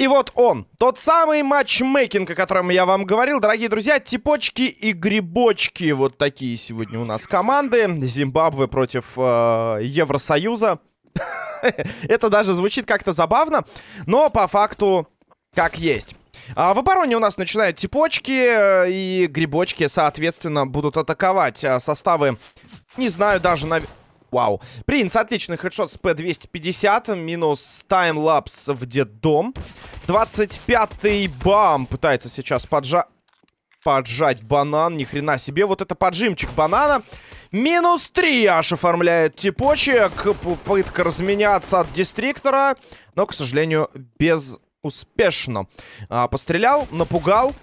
И вот он, тот самый матчмейкинг, о котором я вам говорил. Дорогие друзья, типочки и грибочки. Вот такие сегодня у нас команды. Зимбабве против э, Евросоюза. Это даже звучит как-то забавно, но по факту как есть. А в обороне у нас начинают типочки э, и грибочки, соответственно, будут атаковать а составы, не знаю даже, на... Вау. Принц, отличный хедшот с П-250. Минус таймлапс в детдом. 25-й бам. Пытается сейчас поджа... поджать банан. Ни хрена себе. Вот это поджимчик банана. Минус 3 аж оформляет типочек. Попытка разменяться от дистриктора. Но, к сожалению, безуспешно. А, пострелял, напугал.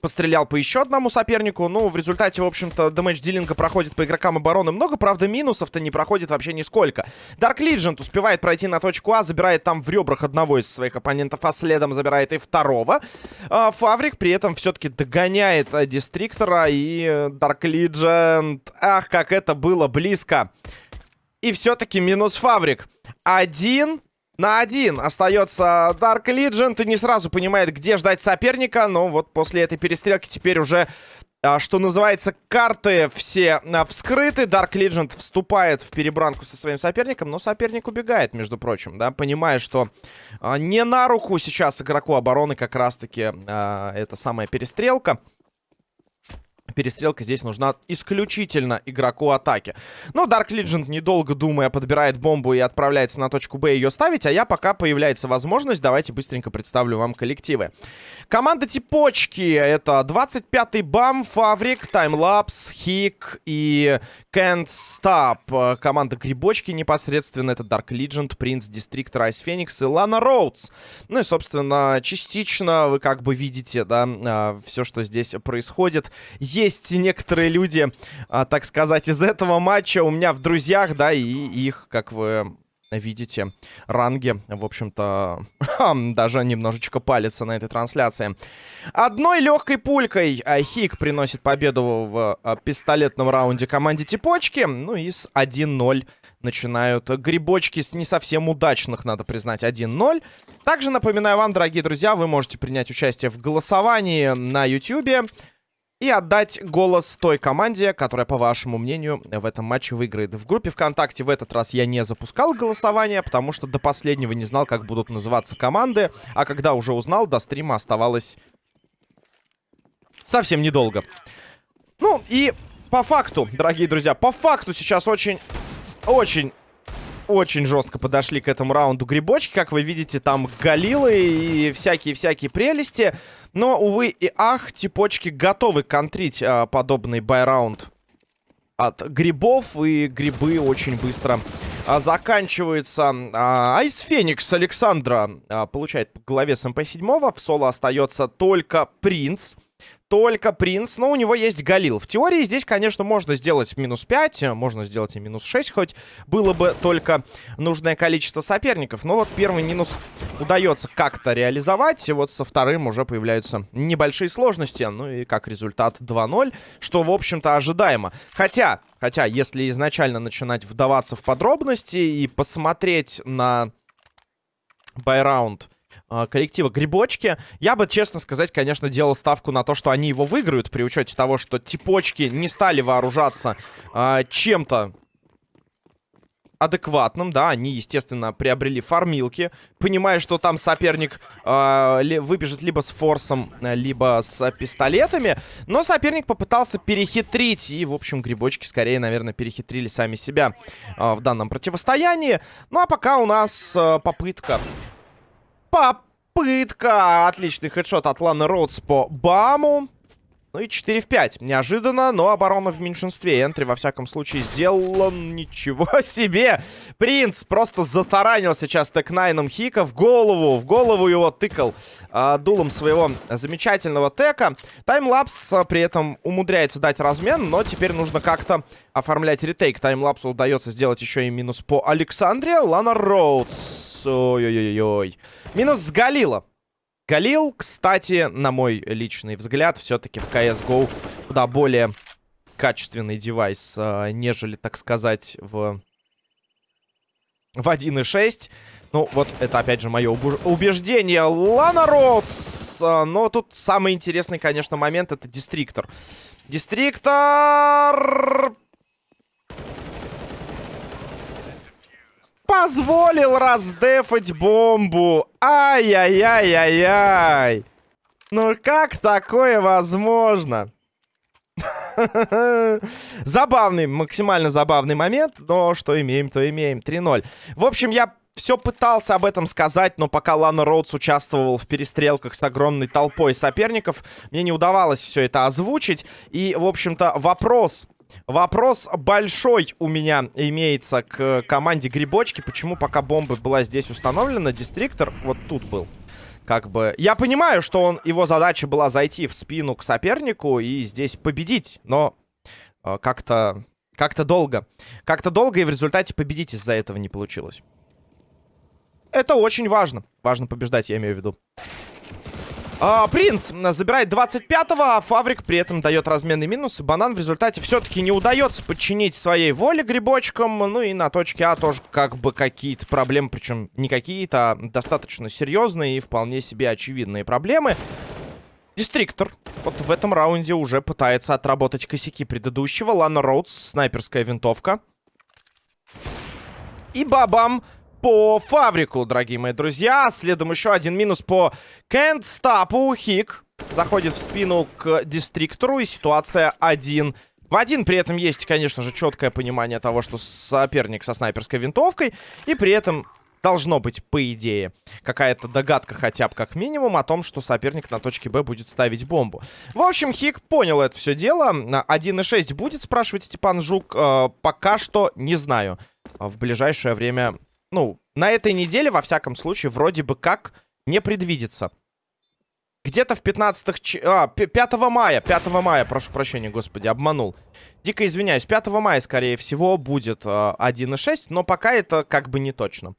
Пострелял по еще одному сопернику. Ну, в результате, в общем-то, дэмэдж дилинга проходит по игрокам обороны много. Правда, минусов-то не проходит вообще нисколько. Dark Legend успевает пройти на точку А, забирает там в ребрах одного из своих оппонентов, а следом забирает и второго. А, Фаврик при этом все-таки догоняет а, Дистриктора и Dark Legend. Ах, как это было близко. И все-таки минус Фаврик. Один на один остается Dark Legend и не сразу понимает, где ждать соперника. Но вот после этой перестрелки теперь уже, а, что называется, карты все а, вскрыты. Dark Legend вступает в перебранку со своим соперником, но соперник убегает, между прочим, да, понимая, что а, не на руку сейчас игроку обороны как раз-таки эта самая перестрелка перестрелка здесь нужна исключительно игроку атаки. Но Dark Legend, недолго думая, подбирает бомбу и отправляется на точку Б ее ставить, а я пока появляется возможность, давайте быстренько представлю вам коллективы. Команда Типочки, это 25-й Бам, Фаврик, Таймлапс, Хик и Can't Stop. Команда Грибочки непосредственно, это Dark Legend, Принц, Дистрикт, Райс Феникс и Лана Роудс. Ну и, собственно, частично вы как бы видите, да, а, все, что здесь происходит есть некоторые люди, а, так сказать, из этого матча у меня в друзьях, да, и их, как вы видите, ранги, в общем-то, даже немножечко палится на этой трансляции. Одной легкой пулькой а, Хик приносит победу в а, пистолетном раунде команде Типочки. Ну и с 1-0 начинают грибочки с не совсем удачных, надо признать, 1-0. Также напоминаю вам, дорогие друзья, вы можете принять участие в голосовании на YouTube и отдать голос той команде, которая, по вашему мнению, в этом матче выиграет. В группе ВКонтакте в этот раз я не запускал голосование, потому что до последнего не знал, как будут называться команды. А когда уже узнал, до стрима оставалось совсем недолго. Ну, и по факту, дорогие друзья, по факту сейчас очень, очень очень жестко подошли к этому раунду грибочки. Как вы видите, там галилы и всякие-всякие прелести. Но, увы и ах, типочки готовы контрить а, подобный buy round от грибов. И грибы очень быстро а, заканчиваются. А, Ice Phoenix Александра а, получает по голове с МП-7. В соло остается только Принц только принц, но у него есть Галил. В теории здесь, конечно, можно сделать минус 5, можно сделать и минус 6, хоть было бы только нужное количество соперников. Но вот первый минус удается как-то реализовать, и вот со вторым уже появляются небольшие сложности. Ну и как результат 2-0, что, в общем-то, ожидаемо. Хотя, хотя, если изначально начинать вдаваться в подробности и посмотреть на байраунд коллектива Грибочки. Я бы, честно сказать, конечно, делал ставку на то, что они его выиграют, при учете того, что Типочки не стали вооружаться э, чем-то адекватным, да, они, естественно, приобрели фармилки, понимая, что там соперник э, ли, выбежит либо с форсом, либо с пистолетами, но соперник попытался перехитрить, и, в общем, грибочки скорее, наверное, перехитрили сами себя э, в данном противостоянии. Ну, а пока у нас э, попытка Попытка! Отличный хедшот от Ланы Роудс по Баму. Ну и 4 в 5. Неожиданно, но оборона в меньшинстве. Entry, во всяком случае, сделал ничего себе. Принц просто затаранил сейчас Тек-9 Хика в голову. В голову его тыкал э, дулом своего замечательного Тека. Таймлапс а, при этом умудряется дать размен, но теперь нужно как-то оформлять ретейк. Таймлапсу удается сделать еще и минус по Александре. Лана Роудс. Ой-ой-ой-ой. Минус с Галила. Галил, кстати, на мой личный взгляд, все-таки в CSGO куда более качественный девайс, э, нежели, так сказать, в, в 1.6. Ну, вот это, опять же, мое убеждение. Лана Роудс! Э, но тут самый интересный, конечно, момент — это Дистриктор. Дистриктор... Позволил раздефать бомбу. Ай-яй-яй-яй-яй. Ну как такое возможно? Забавный, максимально забавный момент, но что имеем, то имеем. 3-0. В общем, я все пытался об этом сказать, но пока Лана Роудс участвовал в перестрелках с огромной толпой соперников, мне не удавалось все это озвучить. И, в общем-то, вопрос... Вопрос большой у меня имеется к команде Грибочки. Почему пока бомба была здесь установлена, Дистриктор вот тут был как бы... Я понимаю, что он, его задача была зайти в спину к сопернику и здесь победить, но э, как-то... Как-то долго. Как-то долго, и в результате победить из-за этого не получилось. Это очень важно. Важно побеждать, я имею в виду. А, Принц забирает 25-го, а Фаврик при этом дает разменный минус. Банан в результате все-таки не удается подчинить своей воле грибочкам. Ну и на точке А тоже как бы какие-то проблемы, причем не какие-то, а достаточно серьезные и вполне себе очевидные проблемы. Дистриктор вот в этом раунде уже пытается отработать косяки предыдущего. Лана Роудс, снайперская винтовка. И бабам! По Фаврику, дорогие мои друзья. Следом еще один минус по Кентстапу. Хик заходит в спину к Дистриктору. И ситуация один в один. При этом есть, конечно же, четкое понимание того, что соперник со снайперской винтовкой. И при этом должно быть, по идее, какая-то догадка хотя бы как минимум о том, что соперник на точке Б будет ставить бомбу. В общем, Хик понял это все дело. 1.6 будет, спрашивать Степан Жук. Э, пока что не знаю. В ближайшее время ну, на этой неделе, во всяком случае, вроде бы как не предвидится. Где-то в 15 ч... А, 5 мая, 5 мая, прошу прощения, господи, обманул. Дико извиняюсь, 5 мая, скорее всего, будет э, 1.6, но пока это как бы не точно.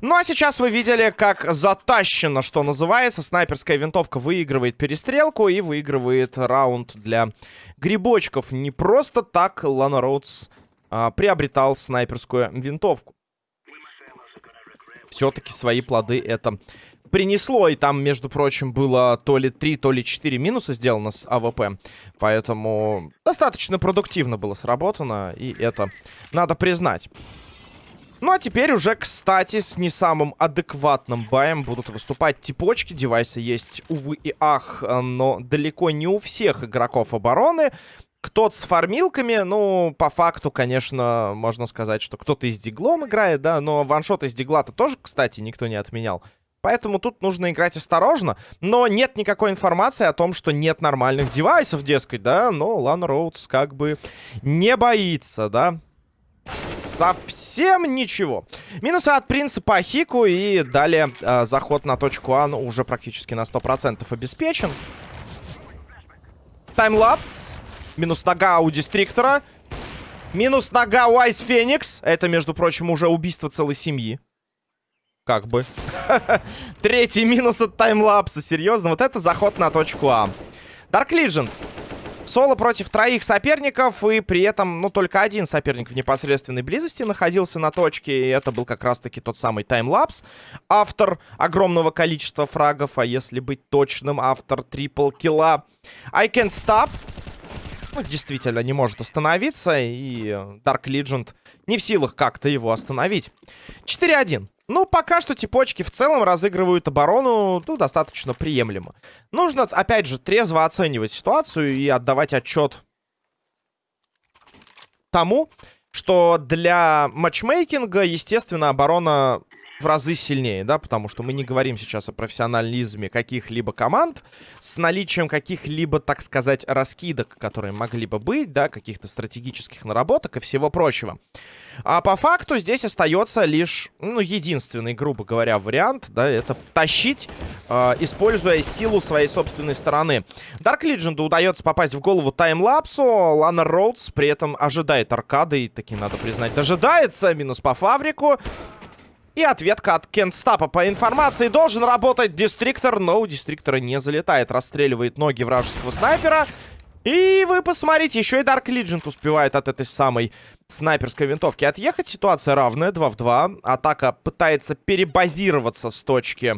Ну а сейчас вы видели, как затащено, что называется. Снайперская винтовка выигрывает перестрелку и выигрывает раунд для грибочков. Не просто так Лана Роудс э, приобретал снайперскую винтовку все-таки свои плоды это принесло. И там, между прочим, было то ли 3, то ли 4 минуса сделано с АВП. Поэтому достаточно продуктивно было сработано. И это надо признать. Ну, а теперь уже, кстати, с не самым адекватным баем будут выступать типочки. Девайсы есть, увы и ах, но далеко не у всех игроков обороны. Кто-то с фармилками, ну, по факту, конечно, можно сказать, что кто-то из диглом играет, да, но ваншот из дигла-то тоже, кстати, никто не отменял. Поэтому тут нужно играть осторожно. Но нет никакой информации о том, что нет нормальных девайсов, дескать, да. Но Лана Роудс как бы не боится, да. Совсем ничего. Минусы от принца по хику. И далее э, заход на точку А ну, уже практически на 100% обеспечен. Таймлапс. Минус нога у Дистриктора. Минус нога у Айс Феникс. Это, между прочим, уже убийство целой семьи. Как бы. Третий минус от таймлапса. Серьезно, вот это заход на точку А. Dark Legend. Соло против троих соперников, и при этом, ну, только один соперник в непосредственной близости находился на точке, и это был как раз-таки тот самый таймлапс. Автор огромного количества фрагов, а если быть точным, автор трипл килла. I can stop ну, действительно не может остановиться. И Dark Legend не в силах как-то его остановить. 4-1. Ну, пока что типочки в целом разыгрывают оборону, ну, достаточно приемлемо. Нужно, опять же, трезво оценивать ситуацию и отдавать отчет тому, что для матчмейкинга, естественно, оборона в разы сильнее, да, потому что мы не говорим сейчас о профессионализме каких-либо команд с наличием каких-либо, так сказать, раскидок, которые могли бы быть, да, каких-то стратегических наработок и всего прочего. А по факту здесь остается лишь, ну, единственный, грубо говоря, вариант, да, это тащить, э, используя силу своей собственной стороны. Dark Legend удается попасть в голову таймлапсу, Лана Роудс при этом ожидает аркады, и таки, надо признать, дожидается, минус по фабрику. И ответка от Кентстапа. По информации должен работать Дистриктор, но у Дистриктора не залетает. Расстреливает ноги вражеского снайпера. И вы посмотрите, еще и Dark Legend успевает от этой самой снайперской винтовки отъехать. Ситуация равная, 2 в 2. Атака пытается перебазироваться с точки,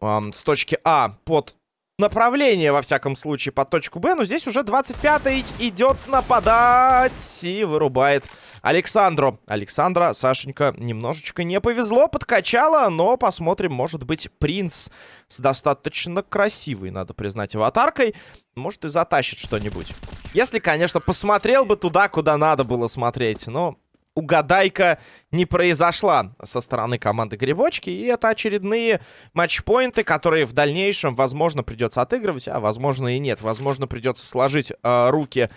эм, с точки А под направление, во всяком случае, под точку Б. Но здесь уже 25-й идет нападать и вырубает Александру. Александра, Сашенька, немножечко не повезло, подкачала, но посмотрим, может быть, принц с достаточно красивой, надо признать, аватаркой, может и затащит что-нибудь. Если, конечно, посмотрел бы туда, куда надо было смотреть, но угадайка не произошла со стороны команды Грибочки. И это очередные матчпоинты, которые в дальнейшем, возможно, придется отыгрывать, а возможно и нет. Возможно, придется сложить э, руки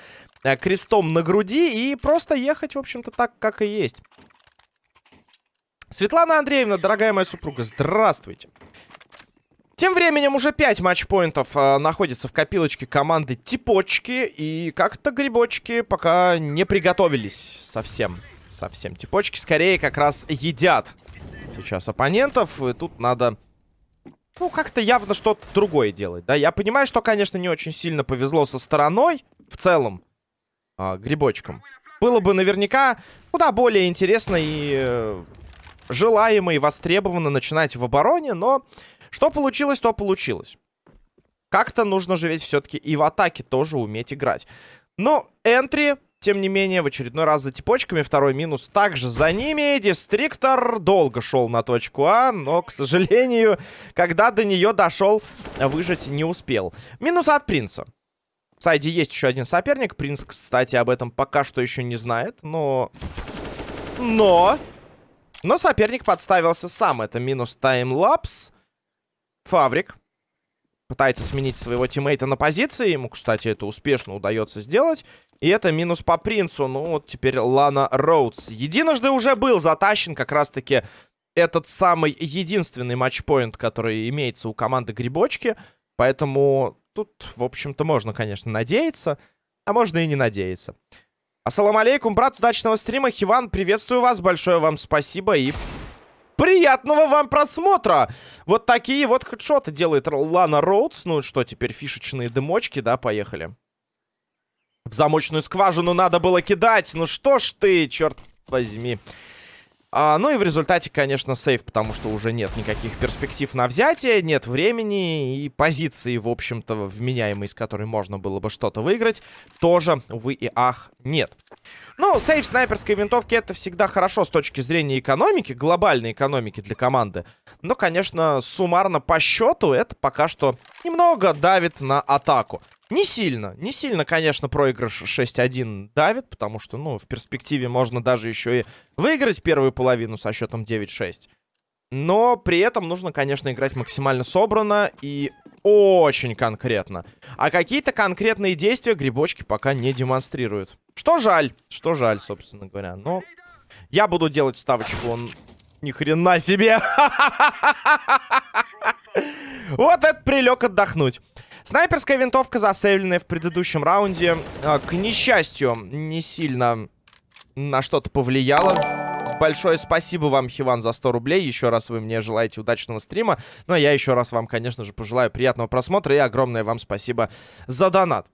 э, крестом на груди и просто ехать, в общем-то, так, как и есть. Светлана Андреевна, дорогая моя супруга, здравствуйте. Тем временем уже 5 матчпоинтов э, находится в копилочке команды Типочки. И как-то грибочки пока не приготовились совсем совсем. Типочки скорее как раз едят сейчас оппонентов. И тут надо, ну, как-то явно что-то другое делать. Да, я понимаю, что, конечно, не очень сильно повезло со стороной в целом э, грибочкам. Было бы наверняка куда более интересно и э, желаемо и востребовано начинать в обороне, но что получилось, то получилось. Как-то нужно же ведь все-таки и в атаке тоже уметь играть. Но энтри тем не менее, в очередной раз за типочками. Второй минус также за ними. Дистриктор долго шел на точку А, но, к сожалению, когда до нее дошел, выжить не успел. Минус от Принца. В сайде есть еще один соперник. Принц, кстати, об этом пока что еще не знает, но... Но... Но соперник подставился сам. Это минус таймлапс. Фаврик. Пытается сменить своего тиммейта на позиции. Ему, кстати, это успешно удается сделать. И это минус по принцу. Ну, вот теперь Лана Роудс. Единожды уже был затащен как раз-таки этот самый единственный матчпоинт, который имеется у команды Грибочки. Поэтому тут, в общем-то, можно, конечно, надеяться, а можно и не надеяться. Ассаламу алейкум, брат, удачного стрима. Хиван, приветствую вас, большое вам спасибо и приятного вам просмотра. Вот такие вот хедшоты делает Лана Роудс. Ну что, теперь фишечные дымочки, да, поехали. В замочную скважину надо было кидать. Ну что ж ты, черт возьми. А, ну и в результате, конечно, сейф, потому что уже нет никаких перспектив на взятие, нет времени и позиции, в общем-то, вменяемой, с которой можно было бы что-то выиграть, тоже, увы и ах, нет. Ну, сейф снайперской винтовки это всегда хорошо с точки зрения экономики, глобальной экономики для команды. Но, конечно, суммарно по счету это пока что немного давит на атаку. Не сильно, не сильно, конечно, проигрыш 6-1 давит, потому что, ну, в перспективе можно даже еще и выиграть первую половину со счетом 9-6. Но при этом нужно, конечно, играть максимально собрано и очень конкретно. А какие-то конкретные действия грибочки пока не демонстрируют. Что жаль, что жаль, собственно говоря. Но я буду делать ставочку, он... Ни хрена себе! Вот это прилег отдохнуть. Снайперская винтовка, засейвленная в предыдущем раунде, а, к несчастью, не сильно на что-то повлияла. Большое спасибо вам, Хиван, за 100 рублей. Еще раз вы мне желаете удачного стрима. Ну, а я еще раз вам, конечно же, пожелаю приятного просмотра и огромное вам спасибо за донат.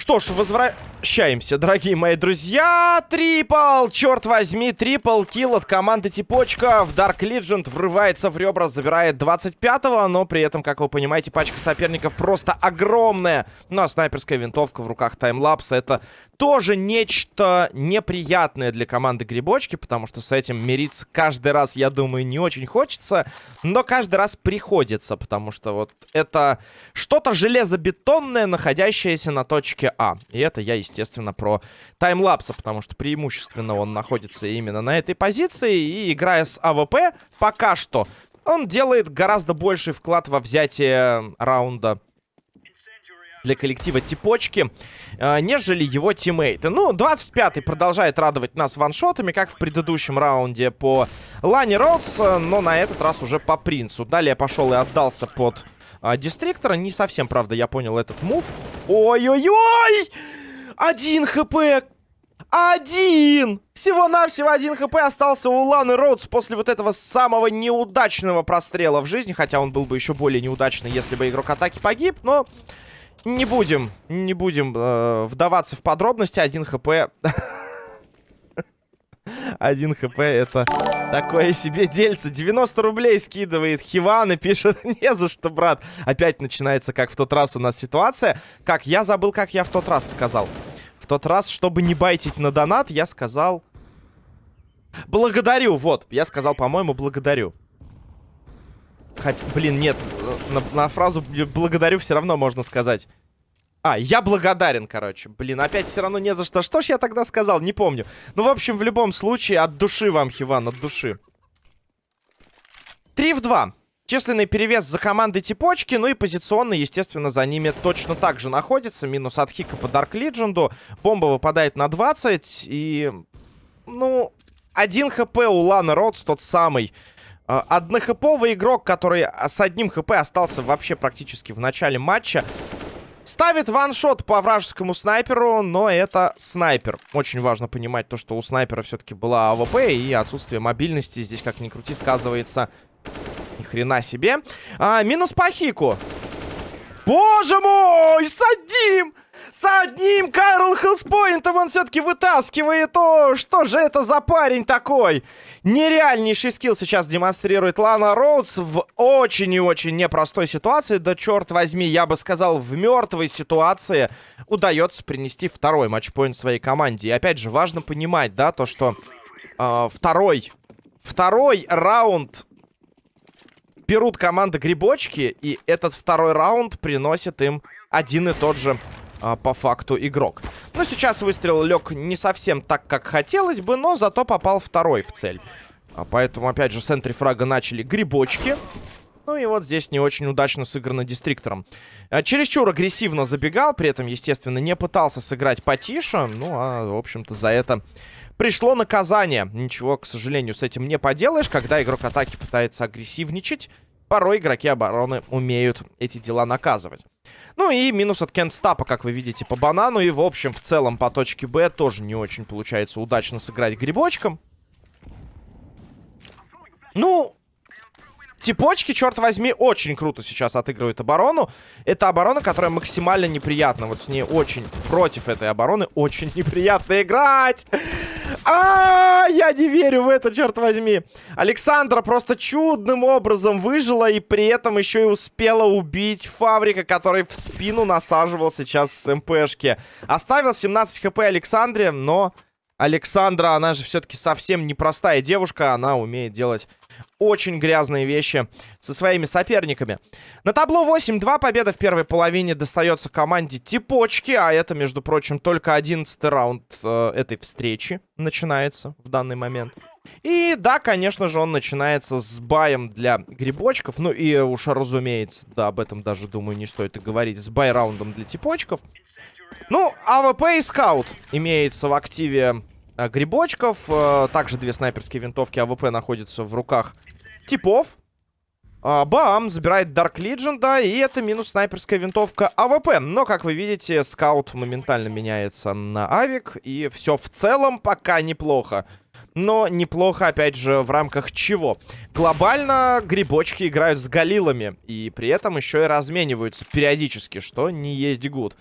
Что ж, возвращаемся, дорогие мои друзья. Трипл, черт возьми, трипл килл от команды Типочка. В Dark Legend врывается в ребра, забирает 25-го, но при этом, как вы понимаете, пачка соперников просто огромная. Ну а снайперская винтовка в руках таймлапса это тоже нечто неприятное для команды Грибочки, потому что с этим мириться каждый раз, я думаю, не очень хочется, но каждый раз приходится, потому что вот это что-то железобетонное, находящееся на точке А. И это я, естественно, про таймлапса, потому что преимущественно он находится именно на этой позиции, и играя с АВП, пока что он делает гораздо больший вклад во взятие раунда для коллектива Типочки, э, нежели его тиммейты. Ну, 25-й продолжает радовать нас ваншотами, как в предыдущем раунде по Лане Роудс, но на этот раз уже по Принцу. Далее пошел и отдался под э, Дистриктора. Не совсем, правда, я понял этот мув. Ой-ой-ой! Один хп! Один! Всего-навсего один хп остался у Ланы Роудс после вот этого самого неудачного прострела в жизни. Хотя он был бы еще более неудачный, если бы игрок атаки погиб. Но не будем, не будем э, вдаваться в подробности. Один хп... Один хп это такое себе дельце. 90 рублей скидывает Хиван и пишет, не за что, брат. Опять начинается, как в тот раз у нас ситуация. Как, я забыл, как я в тот раз сказал. В тот раз, чтобы не байтить на донат, я сказал... Благодарю, вот. Я сказал, по-моему, благодарю. Хотя, блин, нет. На, на фразу благодарю все равно можно сказать. А, я благодарен, короче. Блин, опять все равно не за что. Что ж я тогда сказал? Не помню. Ну, в общем, в любом случае, от души вам, Хиван, от души. 3 в 2. Численный перевес за командой Типочки, ну и позиционно, естественно, за ними точно так же находится. Минус от Хика по Дарк Лидженду. Бомба выпадает на 20. И, ну, один хп у Ланы Ротс, тот самый а, однохэповый игрок, который с одним хп остался вообще практически в начале матча. Ставит ваншот по вражескому снайперу, но это снайпер. Очень важно понимать то, что у снайпера все-таки была АВП, и отсутствие мобильности здесь, как ни крути, сказывается. Ни хрена себе. А, минус по хику. Боже мой, садим! С одним Кайрл Хелспоинтом он все-таки вытаскивает. О, что же это за парень такой? Нереальнейший скилл сейчас демонстрирует Лана Роудс в очень и очень непростой ситуации. Да черт возьми, я бы сказал, в мертвой ситуации удается принести второй матчпоинт своей команде. И опять же, важно понимать, да, то, что э, второй, второй раунд берут команды Грибочки, и этот второй раунд приносит им один и тот же а, по факту игрок. Но сейчас выстрел лег не совсем так, как хотелось бы, но зато попал второй в цель. А поэтому, опять же, с энтрифрага начали грибочки. Ну и вот здесь не очень удачно сыграно дистриктором. А, чересчур агрессивно забегал, при этом, естественно, не пытался сыграть потише. Ну, а, в общем-то, за это пришло наказание. Ничего, к сожалению, с этим не поделаешь, когда игрок атаки пытается агрессивничать. Порой игроки обороны умеют эти дела наказывать. Ну и минус от Кенстапа, как вы видите, по банану. И, в общем, в целом по точке Б тоже не очень получается удачно сыграть грибочком. Ну, Типочки, черт возьми, очень круто сейчас отыгрывают оборону. Это оборона, которая максимально неприятна. Вот с ней очень против этой обороны очень неприятно играть. А, -а, а, я не верю в это, черт возьми. Александра просто чудным образом выжила и при этом еще и успела убить Фабрика, который в спину насаживал сейчас с МПшки. Оставил 17 хп Александре, но Александра, она же все-таки совсем непростая девушка. Она умеет делать очень грязные вещи со своими соперниками. На табло 8-2 победа в первой половине достается команде Типочки, а это, между прочим, только 11 раунд э, этой встречи начинается в данный момент. И да, конечно же, он начинается с баем для грибочков. Ну и уж разумеется, да, об этом даже, думаю, не стоит и говорить. С buy-раундом для типочков. Ну, АВП и скаут имеется в активе грибочков. Э, также две снайперские винтовки АВП находятся в руках типов. А, бам! Забирает Dark Legend, и это минус снайперская винтовка АВП. Но, как вы видите, скаут моментально меняется на авик, и все в целом пока неплохо. Но неплохо, опять же, в рамках чего? Глобально грибочки играют с галилами, и при этом еще и размениваются периодически, что не есть гуд.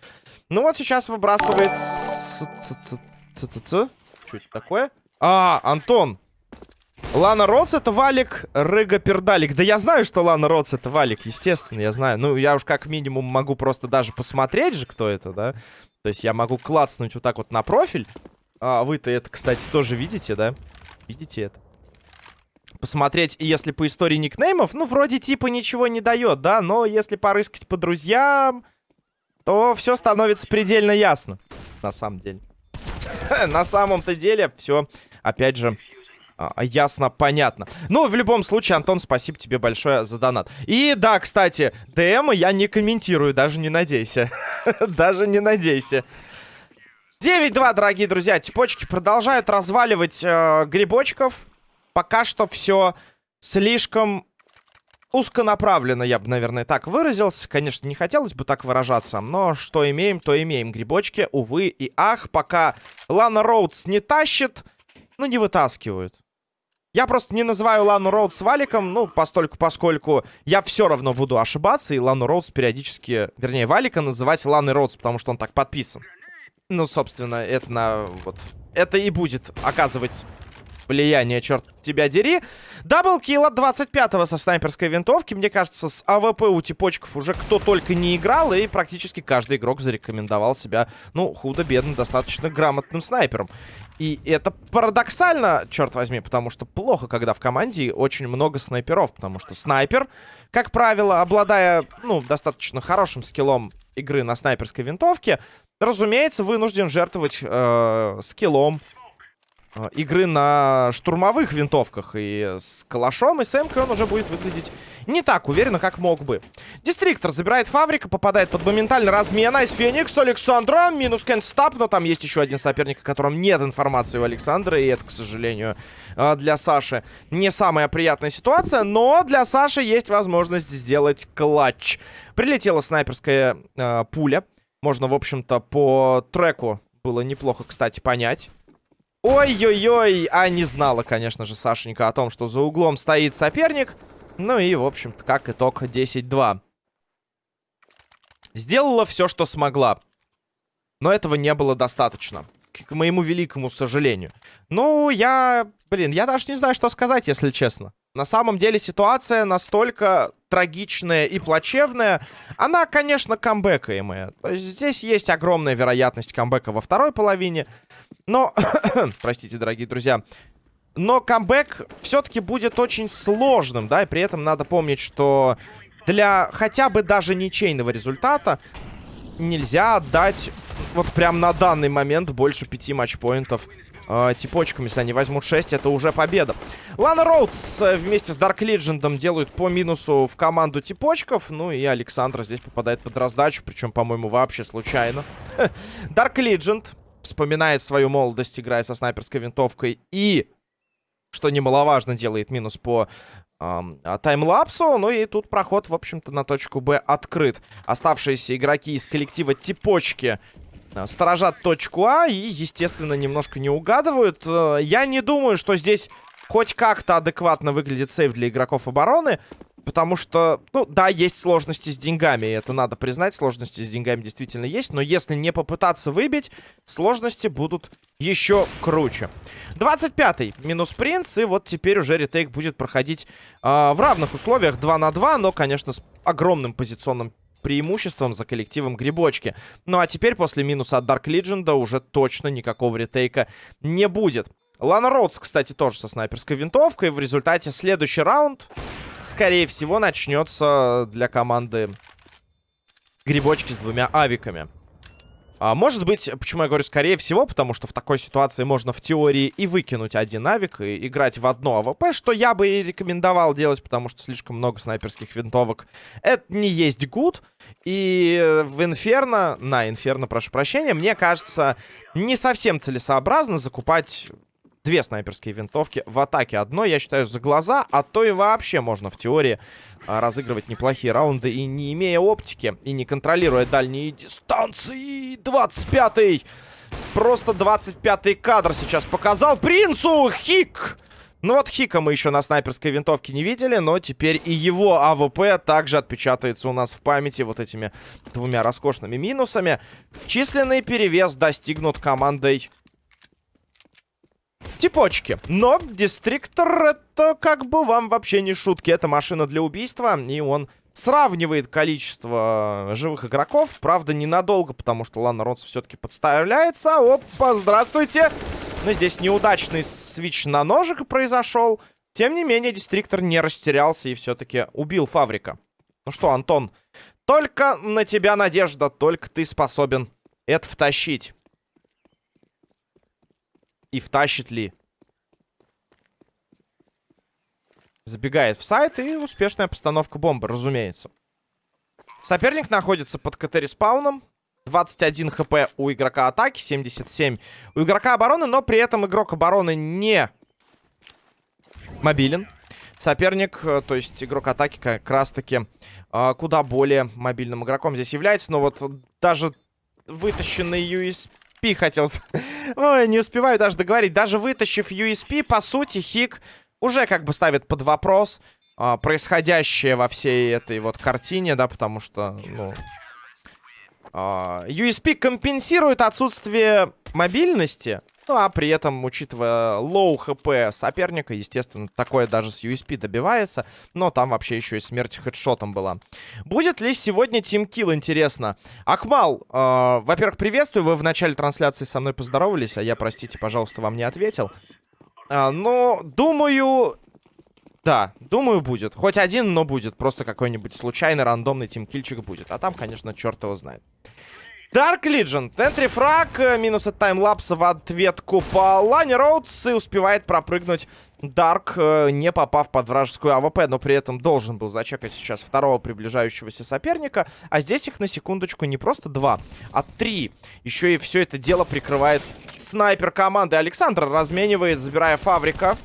Ну вот сейчас выбрасывает... Что это такое? А, Антон, Лана Роц это Валик, Рыга Пердалик. Да я знаю, что Лана Роц это Валик, естественно, я знаю. Ну, я уж как минимум могу просто даже посмотреть же, кто это, да? То есть я могу клацнуть вот так вот на профиль. А вы-то это, кстати, тоже видите, да? Видите это? Посмотреть, если по истории никнеймов, ну, вроде типа ничего не дает, да? Но если порыскать по друзьям, то все становится предельно ясно. На самом деле. На самом-то деле все, опять же, а, ясно, понятно. Ну, в любом случае, Антон, спасибо тебе большое за донат. И да, кстати, ДМ я не комментирую, даже не надейся. даже не надейся. 9-2, дорогие друзья. Типочки продолжают разваливать э, грибочков. Пока что все слишком узконаправленно, я бы, наверное, так выразился. Конечно, не хотелось бы так выражаться, но что имеем, то имеем. Грибочки, увы и ах, пока Лана Роудс не тащит, ну, не вытаскивают. Я просто не называю Лану Роудс валиком, ну, постольку, поскольку я все равно буду ошибаться, и Лану Роудс периодически, вернее, валика называть Ланой Роудс, потому что он так подписан. Ну, собственно, это на, вот, это и будет оказывать влияние, черт тебя дери. Double kill от 25-го со снайперской винтовки. Мне кажется, с АВП у типочков уже кто только не играл, и практически каждый игрок зарекомендовал себя, ну, худо-бедно, достаточно грамотным снайпером. И это парадоксально, черт возьми, потому что плохо, когда в команде очень много снайперов, потому что снайпер, как правило, обладая, ну, достаточно хорошим скиллом игры на снайперской винтовке, разумеется, вынужден жертвовать э, скиллом игры на штурмовых винтовках. И с калашом и с эмкой он уже будет выглядеть не так уверенно, как мог бы. Дистриктор забирает Фаврика, попадает под моментальный размен. Айс Феникс, Александра, минус Кэнстап. Но там есть еще один соперник, о котором нет информации у Александра. И это, к сожалению, э, для Саши не самая приятная ситуация. Но для Саши есть возможность сделать клатч. Прилетела снайперская э, пуля. Можно, в общем-то, по треку было неплохо, кстати, понять. Ой-ой-ой, а не знала, конечно же, Сашенька о том, что за углом стоит соперник. Ну и, в общем-то, как итог 10-2. Сделала все, что смогла. Но этого не было достаточно. К моему великому сожалению. Ну, я... Блин, я даже не знаю, что сказать, если честно. На самом деле ситуация настолько трагичная и плачевная. Она, конечно, камбэкаемая. Здесь есть огромная вероятность камбэка во второй половине. Но, простите, дорогие друзья, но камбэк все-таки будет очень сложным, да, и при этом надо помнить, что для хотя бы даже ничейного результата нельзя отдать вот прям на данный момент больше пяти матчпоинтов э, типочкам. Если они возьмут 6, это уже победа. Лана Роудс э, вместе с Дарк Легендом делают по минусу в команду типочков. Ну и Александр здесь попадает под раздачу, причем, по-моему, вообще случайно. Дарк Легенд вспоминает свою молодость, играя со снайперской винтовкой. И, что немаловажно, делает минус по эм, таймлапсу. Ну и тут проход, в общем-то, на точку Б открыт. Оставшиеся игроки из коллектива Типочки э, сторожат точку А и, естественно, немножко не угадывают. Э, я не думаю, что здесь хоть как-то адекватно выглядит сейв для игроков обороны. Потому что, ну, да, есть сложности с деньгами. Это надо признать, сложности с деньгами действительно есть. Но если не попытаться выбить, сложности будут еще круче. 25-й минус принц. И вот теперь уже ретейк будет проходить э, в равных условиях 2 на 2. Но, конечно, с огромным позиционным преимуществом за коллективом Грибочки. Ну а теперь после минуса от Dark Legend уже точно никакого ретейка не будет. Лана Роудс, кстати, тоже со снайперской винтовкой. В результате следующий раунд скорее всего, начнется для команды грибочки с двумя авиками. А, может быть, почему я говорю скорее всего, потому что в такой ситуации можно в теории и выкинуть один авик, и играть в одно АВП, что я бы и рекомендовал делать, потому что слишком много снайперских винтовок. Это не есть good, и в Инферно, на Инферно, прошу прощения, мне кажется, не совсем целесообразно закупать две снайперские винтовки в атаке. Одной, я считаю, за глаза, а то и вообще можно в теории а, разыгрывать неплохие раунды и не имея оптики, и не контролируя дальние дистанции. 25-й! Просто 25-й кадр сейчас показал Принцу! Хик! Ну вот Хика мы еще на снайперской винтовке не видели, но теперь и его АВП также отпечатается у нас в памяти вот этими двумя роскошными минусами. Численный перевес достигнут командой типочки. Но Дистриктор это как бы вам вообще не шутки. Это машина для убийства, и он сравнивает количество живых игроков. Правда, ненадолго, потому что Лана Ротс все-таки подставляется. Опа, здравствуйте. Но здесь неудачный switch на ножик произошел. Тем не менее, Дистриктор не растерялся и все-таки убил Фаврика. Ну что, Антон, только на тебя надежда, только ты способен это втащить. И втащит ли? Забегает в сайт и успешная постановка бомбы, разумеется. Соперник находится под КТ-респауном. 21 хп у игрока атаки, 77 у игрока обороны, но при этом игрок обороны не мобилен. соперник, э, то есть игрок атаки как раз-таки э, куда более мобильным игроком здесь является. Но вот даже вытащенный USP хотел... Ой, не успеваю даже договорить. Даже вытащив USP, по сути, Хик уже как бы ставит под вопрос э, происходящее во всей этой вот картине, да, потому что, ну... USP компенсирует отсутствие мобильности, ну, а при этом, учитывая low хп соперника, естественно, такое даже с USP добивается. Но там вообще еще и смерть хедшотом была. Будет ли сегодня teamkill, интересно? Акмал, э, во-первых, приветствую. Вы в начале трансляции со мной поздоровались, а я, простите, пожалуйста, вам не ответил. А, но, думаю... Да, думаю, будет. Хоть один, но будет. Просто какой-нибудь случайный рандомный тимкильчик будет. А там, конечно, черт его знает. Dark Legend. Entry frag. Э, минус от таймлапса в ответку по Лане Роудс. И успевает пропрыгнуть Дарк, э, не попав под вражескую АВП. Но при этом должен был зачекать сейчас второго приближающегося соперника. А здесь их на секундочку не просто два, а три. Еще и все это дело прикрывает снайпер команды. Александра разменивает, забирая Фаврика.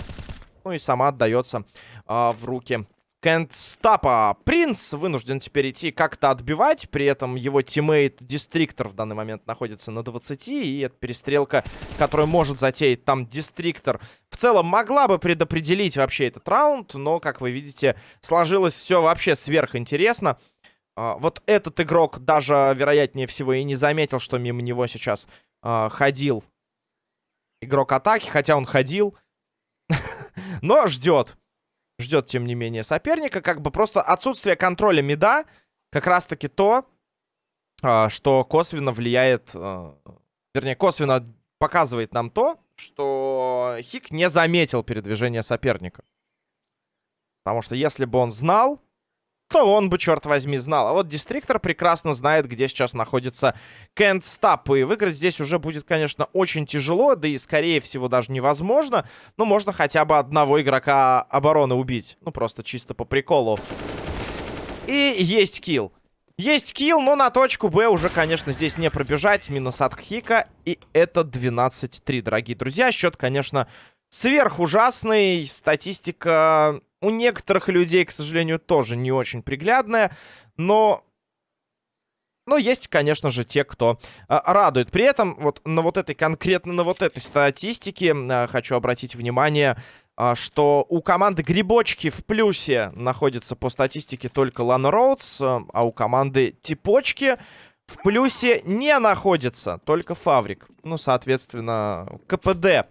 Ну и сама отдается а, в руки Кент Стапа. Принц вынужден теперь идти как-то отбивать. При этом его тиммейт Дистриктор в данный момент находится на 20. И это перестрелка, которую может затеять там Дистриктор. В целом могла бы предопределить вообще этот раунд. Но, как вы видите, сложилось все вообще сверхинтересно. А, вот этот игрок даже, вероятнее всего, и не заметил, что мимо него сейчас а, ходил игрок атаки. Хотя он ходил. Но ждет ждет, тем не менее, соперника. Как бы просто отсутствие контроля меда как раз-таки то, а, что косвенно влияет... А, вернее, косвенно показывает нам то, что Хик не заметил передвижение соперника. Потому что если бы он знал, то он бы, черт возьми, знал. А вот Дистриктор прекрасно знает, где сейчас находится Кент Стап. И выиграть здесь уже будет, конечно, очень тяжело, да и, скорее всего, даже невозможно. Но можно хотя бы одного игрока обороны убить. Ну, просто чисто по приколу. И есть килл. Есть килл, но на точку Б уже, конечно, здесь не пробежать. Минус от Хика. И это 12-3, дорогие друзья. Счет, конечно, сверхужасный. Статистика у некоторых людей, к сожалению, тоже не очень приглядная. Но... Но есть, конечно же, те, кто а, радует. При этом вот на вот этой, конкретно на вот этой статистике а, хочу обратить внимание, а, что у команды Грибочки в плюсе находится по статистике только Лана Роудс, а у команды Типочки в плюсе не находится только Фаврик. Ну, соответственно, КПД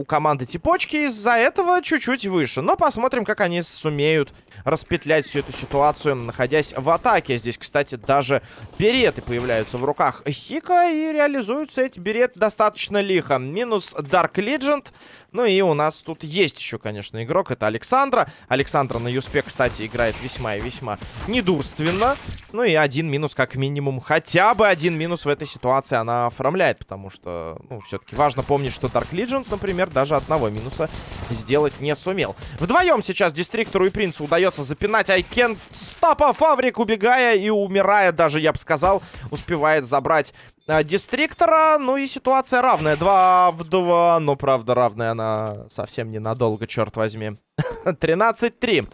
у команды Типочки из-за этого чуть-чуть выше. Но посмотрим, как они сумеют распетлять всю эту ситуацию, находясь в атаке. Здесь, кстати, даже береты появляются в руках Хика, и реализуются эти береты достаточно лихо. Минус Dark Legend. Ну и у нас тут есть еще, конечно, игрок. Это Александра. Александра на Юспе, кстати, играет весьма и весьма недурственно. Ну и один минус как минимум. Хотя бы один минус в этой ситуации она оформляет. Потому что, ну, все-таки важно помнить, что Dark Legend, например, даже одного минуса сделать не сумел. Вдвоем сейчас Дистриктору и Принцу удается запинать Айкен. Стопа Фаврик, убегая и умирая даже, я бы сказал, успевает забрать Дистриктора. Ну и ситуация равная. 2 в 2. Но, правда, равная она совсем ненадолго, черт возьми. 13-3.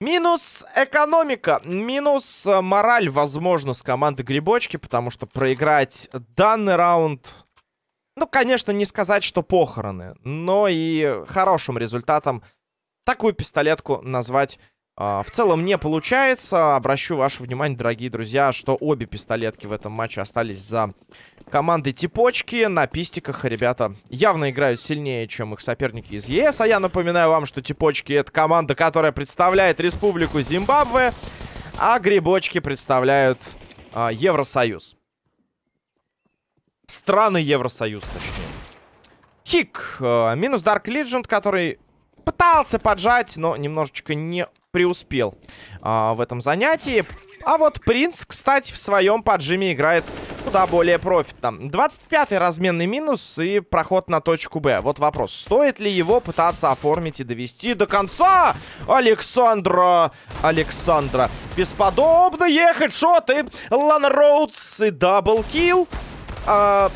Минус экономика, минус э, мораль, возможно, с команды Грибочки, потому что проиграть данный раунд, ну, конечно, не сказать, что похороны, но и хорошим результатом такую пистолетку назвать в целом не получается. Обращу ваше внимание, дорогие друзья, что обе пистолетки в этом матче остались за командой Типочки. На пистиках ребята явно играют сильнее, чем их соперники из ЕС. А я напоминаю вам, что Типочки это команда, которая представляет Республику Зимбабве. А Грибочки представляют а, Евросоюз. Страны Евросоюз, точнее. Хик. А, минус Dark Legend, который пытался поджать, но немножечко не преуспел а, в этом занятии. А вот Принц, кстати, в своем поджиме играет куда более профитно. 25-й разменный минус и проход на точку Б. Вот вопрос, стоит ли его пытаться оформить и довести до конца? Александра! Александра! Бесподобные хедшоты! Лана Роудс и double kill. А,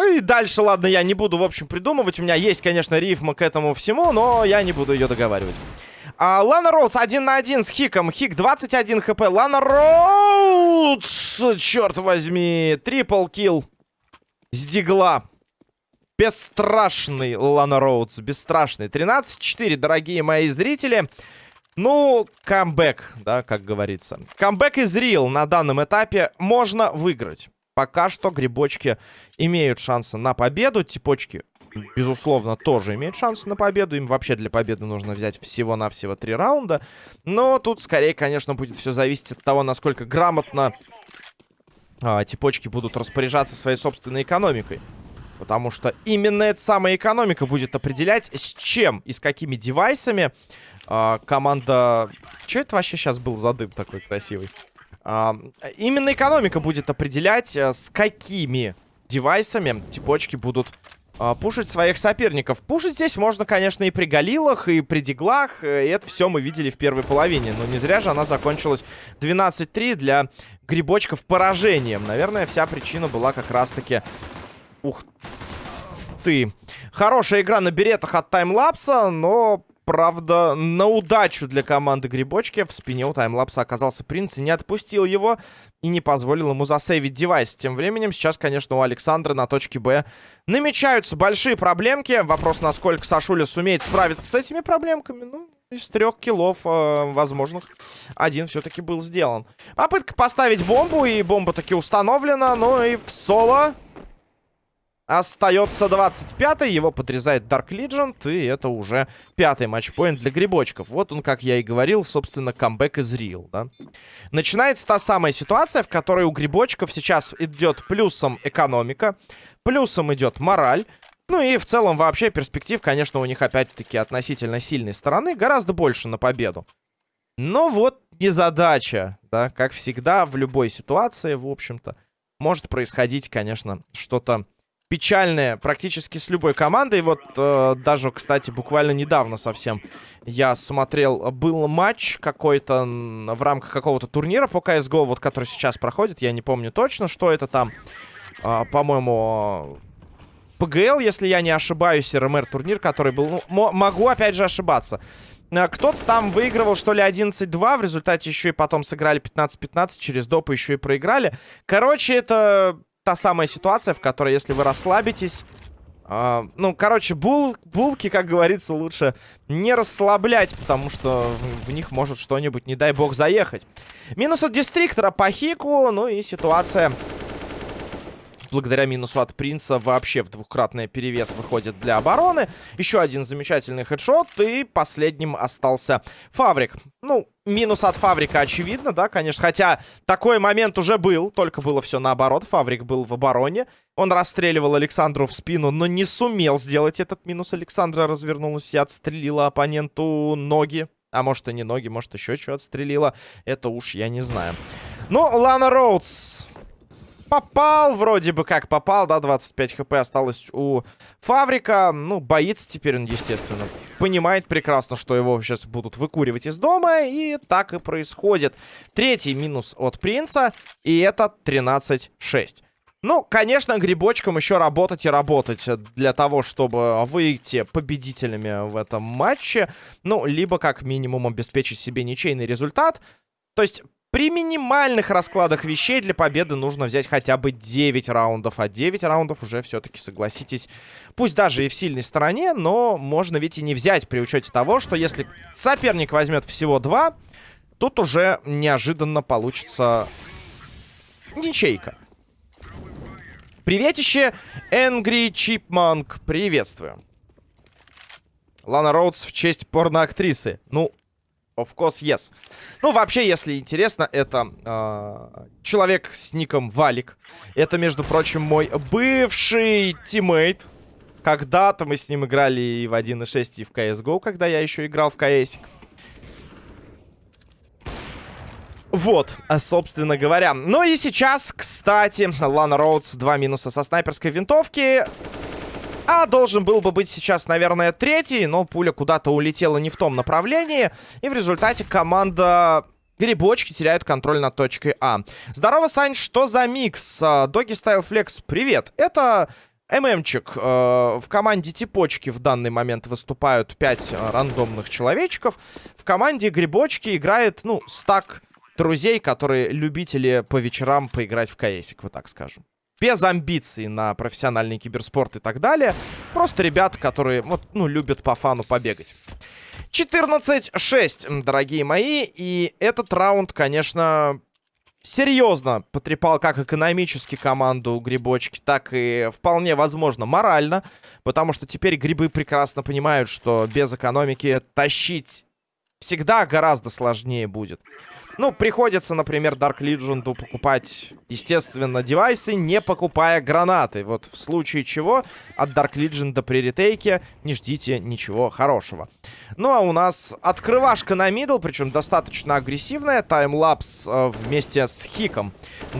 И дальше, ладно, я не буду, в общем, придумывать. У меня есть, конечно, рифма к этому всему, но я не буду ее договаривать. А, Лана Роудс один на один с Хиком. Хик 21 хп. Лана Роудс, черт возьми, трипл килл с дигла. Бесстрашный Лана Роудс, бесстрашный. 13-4, дорогие мои зрители. Ну, камбэк, да, как говорится. Камбэк из Real на данном этапе можно выиграть. Пока что грибочки имеют шансы на победу. Типочки, безусловно, тоже имеют шансы на победу. Им вообще для победы нужно взять всего-навсего три раунда. Но тут скорее, конечно, будет все зависеть от того, насколько грамотно а, типочки будут распоряжаться своей собственной экономикой. Потому что именно эта самая экономика будет определять, с чем и с какими девайсами а, команда... Что это вообще сейчас был за дым такой красивый? Именно экономика будет определять, а, с какими девайсами типочки будут а, пушить своих соперников. Пушить здесь можно, конечно, и при галилах, и при диглах. Э, и это все мы видели в первой половине. Но не зря же она закончилась 12-3 для грибочков поражением. Наверное, вся причина была как раз-таки... Ух ты. Хорошая игра на беретах от таймлапса, но Правда, на удачу для команды Грибочки в спине у таймлапса оказался принц и не отпустил его и не позволил ему засейвить девайс. Тем временем сейчас, конечно, у Александра на точке Б намечаются большие проблемки. Вопрос, насколько Сашуля сумеет справиться с этими проблемками. Ну, из трех киллов э, возможных один все-таки был сделан. Попытка поставить бомбу, и бомба таки установлена. Ну и в соло Остается 25-й, его подрезает Dark Legend, и это уже пятый матчпоинт для грибочков. Вот он, как я и говорил, собственно, камбэк из Real, да. Начинается та самая ситуация, в которой у грибочков сейчас идет плюсом экономика, плюсом идет мораль, ну и в целом вообще перспектив, конечно, у них опять-таки относительно сильной стороны гораздо больше на победу. Но вот незадача, да, как всегда в любой ситуации, в общем-то, может происходить, конечно, что-то печальное практически с любой командой. Вот э, даже, кстати, буквально недавно совсем я смотрел, был матч какой-то в рамках какого-то турнира по CSGO, вот который сейчас проходит, я не помню точно, что это там. Э, По-моему, ПГЛ, если я не ошибаюсь, РМР турнир, который был... Ну, могу опять же ошибаться. Э, кто-то там выигрывал, что ли, 11-2. В результате еще и потом сыграли 15-15. Через допы еще и проиграли. Короче, это та самая ситуация, в которой, если вы расслабитесь... Э, ну, короче, бул, булки, как говорится, лучше не расслаблять, потому что в, в них может что-нибудь, не дай бог, заехать. Минус от Дистриктора по хику, ну и ситуация благодаря минусу от Принца вообще в двукратный перевес выходит для обороны. Еще один замечательный хедшот. И последним остался Фаврик. Ну, минус от Фаврика очевидно, да, конечно. Хотя такой момент уже был, только было все наоборот. Фаврик был в обороне. Он расстреливал Александру в спину, но не сумел сделать этот минус. Александра развернулась и отстрелила оппоненту ноги. А может и не ноги, может еще что отстрелила. Это уж я не знаю. Ну, Лана Роудс попал, вроде бы как попал, да, 25 хп осталось у Фаврика. Ну, боится теперь он, естественно. Понимает прекрасно, что его сейчас будут выкуривать из дома, и так и происходит. Третий минус от Принца, и это 13-6. Ну, конечно, грибочкам еще работать и работать для того, чтобы выйти победителями в этом матче. Ну, либо как минимум обеспечить себе ничейный результат. То есть при минимальных раскладах вещей для победы нужно взять хотя бы 9 раундов. А 9 раундов уже все-таки, согласитесь, пусть даже и в сильной стороне, но можно ведь и не взять при учете того, что если соперник возьмет всего 2, тут уже неожиданно получится ничейка. Приветище, Angry Chipmunk, приветствую. Лана Роудс в честь порноактрисы. Ну, Of course, yes. Ну, вообще, если интересно, это э, человек с ником Валик. Это, между прочим, мой бывший тиммейт. Когда-то мы с ним играли и в 1.6, и в CSGO, когда я еще играл в CS. Вот, а, собственно говоря. Ну и сейчас, кстати, Лана Роудс, два минуса со снайперской винтовки. А должен был бы быть сейчас, наверное, третий, но пуля куда-то улетела не в том направлении. И в результате команда... Грибочки теряют контроль над точкой А. Здорово, Сань, что за микс? Доги Стайл Флекс, привет. Это ММчик. Э, в команде Типочки в данный момент выступают 5 рандомных человечков. В команде Грибочки играет, ну, стак друзей, которые любители по вечерам поиграть в КСик, вот так скажем. Без амбиций на профессиональный киберспорт и так далее. Просто ребята, которые, вот, ну, любят по фану побегать. 14-6, дорогие мои. И этот раунд, конечно, серьезно потрепал как экономически команду Грибочки, так и вполне возможно морально. Потому что теперь Грибы прекрасно понимают, что без экономики тащить всегда гораздо сложнее будет. Ну, приходится, например, Dark Legion покупать, естественно, девайсы, не покупая гранаты. Вот в случае чего от Dark Legion при ретейке не ждите ничего хорошего. Ну, а у нас открывашка на мидл, причем достаточно агрессивная. Таймлапс э, вместе с Хиком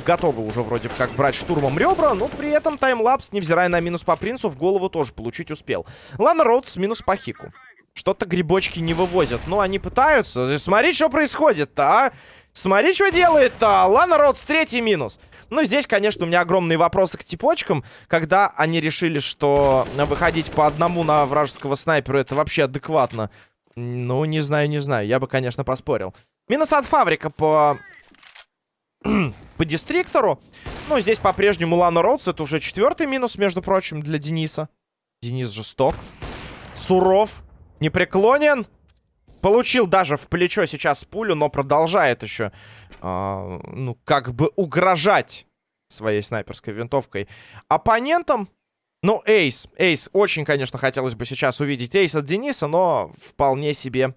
готовы уже вроде как брать штурмом ребра, но при этом таймлапс, невзирая на минус по принцу, в голову тоже получить успел. Лана Роудс минус по Хику. Что-то грибочки не вывозят. Ну, они пытаются. Смотри, что происходит-то, а? Смотри, что делает-то. Лана Ротс, третий минус. Ну, здесь, конечно, у меня огромные вопросы к типочкам. Когда они решили, что выходить по одному на вражеского снайпера, это вообще адекватно. Ну, не знаю, не знаю. Я бы, конечно, поспорил. Минус от Фабрика по... по дистриктору. Ну, здесь по-прежнему Лана Ротс. Это уже четвертый минус, между прочим, для Дениса. Денис жесток. Суров. Непреклонен. Получил даже в плечо сейчас пулю, но продолжает еще, э, ну, как бы угрожать своей снайперской винтовкой оппонентам. Ну, Эйс. Эйс. Очень, конечно, хотелось бы сейчас увидеть Эйс от Дениса, но вполне себе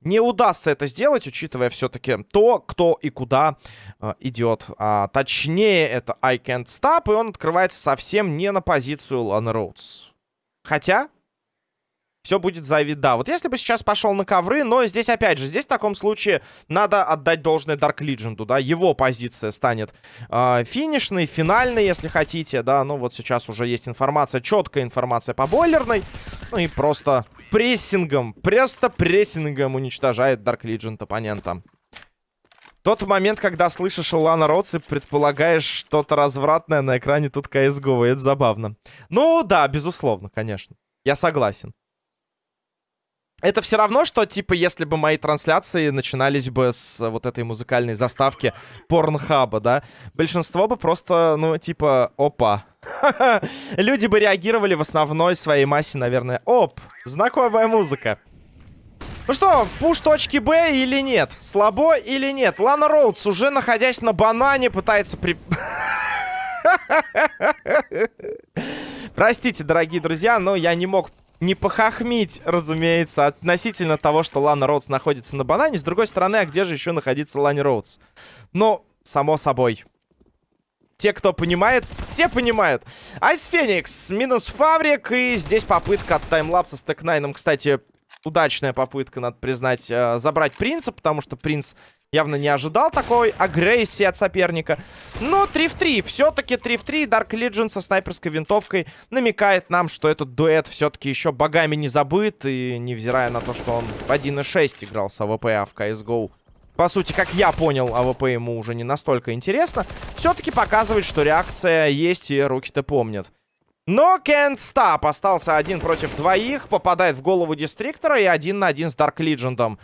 не удастся это сделать, учитывая все-таки то, кто и куда э, идет. А, точнее, это I Can't Stop, и он открывается совсем не на позицию Лана Роудс. Хотя, все будет зависеть. Да, вот если бы сейчас пошел на ковры, но здесь, опять же, здесь в таком случае надо отдать должное Dark Legend, да, его позиция станет э, финишной, финальной, если хотите, да, ну вот сейчас уже есть информация, четкая информация по бойлерной, ну и просто прессингом, просто прессингом уничтожает Dark Legend оппонента. Тот момент, когда слышишь Лана Роц и предполагаешь что-то развратное на экране, тут CSGO, это забавно. Ну да, безусловно, конечно. Я согласен. Это все равно, что, типа, если бы мои трансляции начинались бы с вот этой музыкальной заставки порнхаба, да, большинство бы просто, ну, типа, опа. Люди бы реагировали в основной своей массе, наверное. Оп, знакомая музыка. Ну что, пуш точки Б или нет? Слабо или нет? Лана Роудс, уже находясь на банане, пытается при... Простите, дорогие друзья, но я не мог не похахмить, разумеется, относительно того, что Lana Rhoades находится на банане. С другой стороны, а где же еще находится Lana Rhoades? Ну, само собой. Те, кто понимает, те понимают. Ice Phoenix, минус Фабрик. И здесь попытка от таймлапса с Tec-9. Кстати, удачная попытка, надо признать, э, забрать принца, потому что принц Явно не ожидал такой агрессии от соперника. Но 3 в 3. Все-таки 3 в 3. Dark Legend со снайперской винтовкой намекает нам, что этот дуэт все-таки еще богами не забыт. И невзирая на то, что он в 1.6 играл с АВП, а в CSGO по сути, как я понял, АВП ему уже не настолько интересно. Все-таки показывает, что реакция есть и руки-то помнят. Но Can't Stop остался один против двоих, попадает в голову Дистриктора и один на один с Dark Legend ом.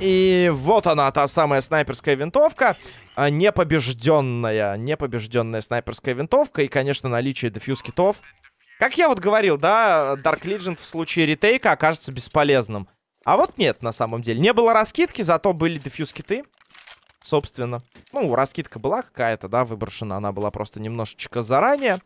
И вот она, та самая снайперская винтовка. А, непобежденная, непобежденная снайперская винтовка. И, конечно, наличие дефьюз китов. Как я вот говорил, да, Dark Legend в случае ретейка окажется бесполезным. А вот нет, на самом деле. Не было раскидки, зато были дефьюз киты. Собственно. Ну, раскидка была какая-то, да, выброшена. Она была просто немножечко заранее.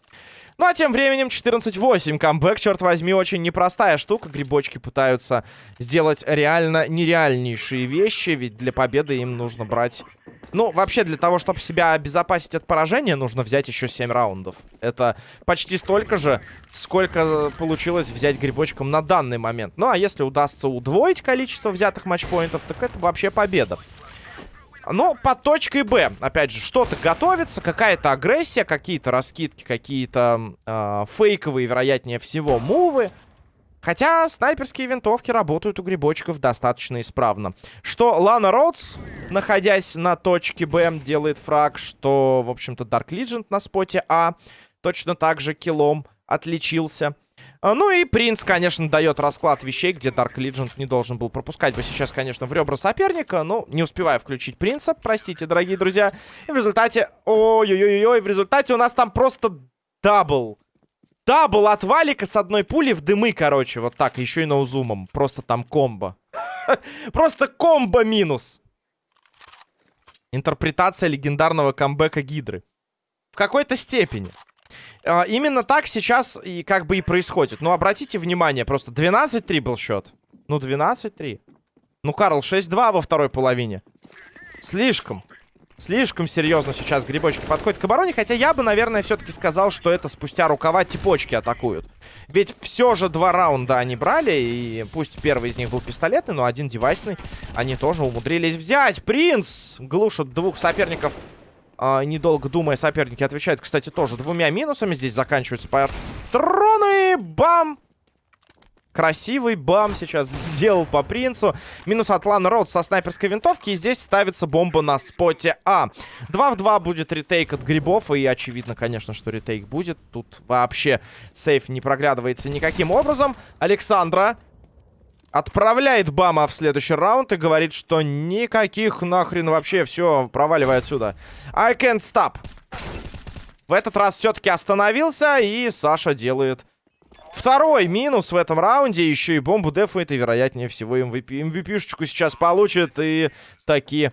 Ну, а тем временем 14-8. Камбэк, черт возьми, очень непростая штука. Грибочки пытаются сделать реально нереальнейшие вещи, ведь для победы им нужно брать... Ну, вообще, для того, чтобы себя обезопасить от поражения, нужно взять еще 7 раундов. Это почти столько же, сколько получилось взять грибочком на данный момент. Ну, а если удастся удвоить количество взятых матчпоинтов, так это вообще победа. Но под точкой Б, опять же, что-то готовится, какая-то агрессия, какие-то раскидки, какие-то э, фейковые, вероятнее всего, мувы. Хотя снайперские винтовки работают у грибочков достаточно исправно. Что Лана Роудс, находясь на точке Б, делает фраг, что, в общем-то, Dark Legend на споте А точно так же киллом отличился. А, ну и принц, конечно, дает расклад вещей, где Dark Legend не должен был пропускать бы сейчас, конечно, в ребра соперника. Но не успевая включить принца, простите, дорогие друзья. И в результате... Ой-ой-ой-ой, в результате у нас там просто double. Double от валика с одной пули в дымы, короче. Вот так, еще и no zoom ом. Просто там комбо. Просто комбо минус. Интерпретация легендарного камбэка Гидры. В какой-то степени. А, именно так сейчас и как бы и происходит. Но обратите внимание, просто 12-3 был счет. Ну, 12-3. Ну, Карл, 6-2 во второй половине. Слишком. Слишком серьезно сейчас грибочки подходят к обороне. Хотя я бы, наверное, все-таки сказал, что это спустя рукава типочки атакуют. Ведь все же два раунда они брали. И пусть первый из них был пистолетный, но один девайсный. Они тоже умудрились взять. Принц глушит двух соперников а, недолго думая, соперники отвечают, кстати, тоже двумя минусами. Здесь заканчиваются патроны. Бам! Красивый бам сейчас сделал по принцу. Минус от Лана Роуд со снайперской винтовки. И здесь ставится бомба на споте А. 2 в 2 будет ретейк от грибов. И очевидно, конечно, что ретейк будет. Тут вообще сейф не проглядывается никаким образом. Александра Отправляет Бама в следующий раунд и говорит, что никаких нахрен вообще, все, проваливай отсюда. I can't stop. В этот раз все-таки остановился, и Саша делает второй минус в этом раунде. Еще и бомбу дефует, и вероятнее всего MVP. MVP-шечку сейчас получит, и такие...